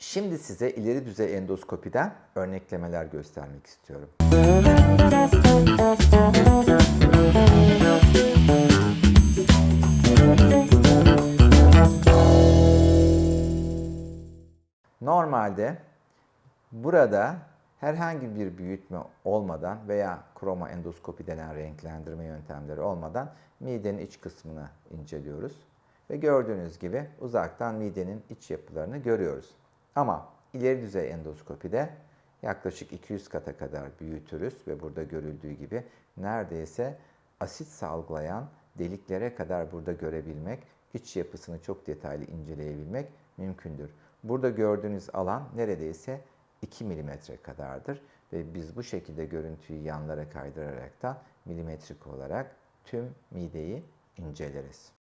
Şimdi size ileri düzey endoskopiden örneklemeler göstermek istiyorum. Normalde burada herhangi bir büyütme olmadan veya kroma endoskopi denen renklendirme yöntemleri olmadan midenin iç kısmını inceliyoruz. Ve gördüğünüz gibi uzaktan midenin iç yapılarını görüyoruz. Ama ileri düzey endoskopide yaklaşık 200 kata kadar büyütürüz ve burada görüldüğü gibi neredeyse asit salgılayan deliklere kadar burada görebilmek, iç yapısını çok detaylı inceleyebilmek mümkündür. Burada gördüğünüz alan neredeyse 2 milimetre kadardır ve biz bu şekilde görüntüyü yanlara kaydırarak da milimetrik olarak tüm mideyi inceleriz.